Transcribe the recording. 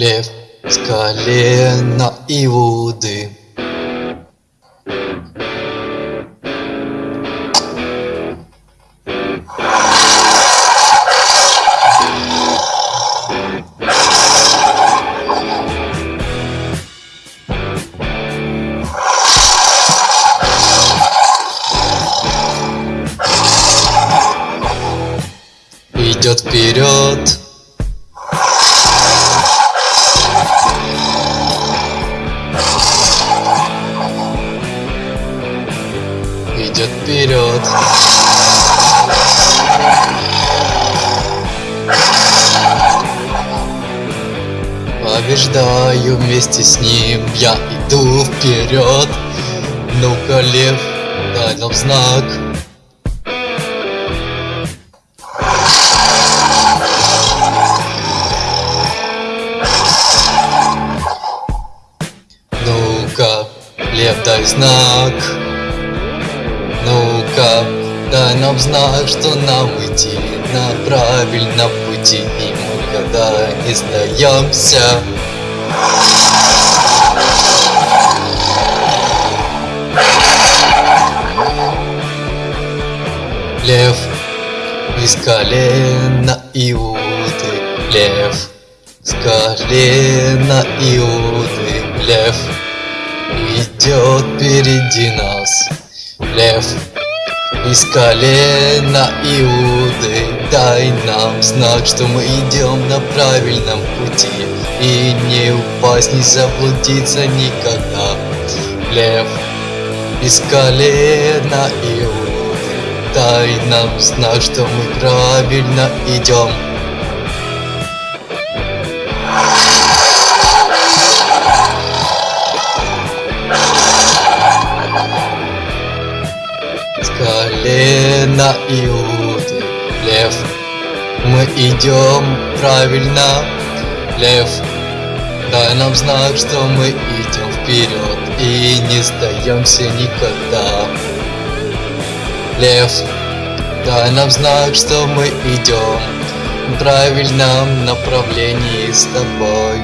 Лев с колена Иуды идет вперед. Идет вперед. Побеждаю вместе с ним, я иду вперед. Ну-ка, лев, дай нам знак. Ну-ка, лев, дай знак Ну-ка, дай нам знак, что нам идти на правильном пути И мы никогда не сдаемся. Лев из колена Иуды Лев с колена Иуды Лев идет впереди нас Лев из колена Иуды Дай нам знак, что мы идем на правильном пути. И не упасть, не заблудиться никогда. Лев. Из колена Иуды Дай нам знак, что мы правильно идем колена Иуды Лев, мы идем правильно Лев, дай нам знак, что мы идем вперед И не сдаемся никогда. Лев, дай нам знак, что мы идем В правильном направлении с тобой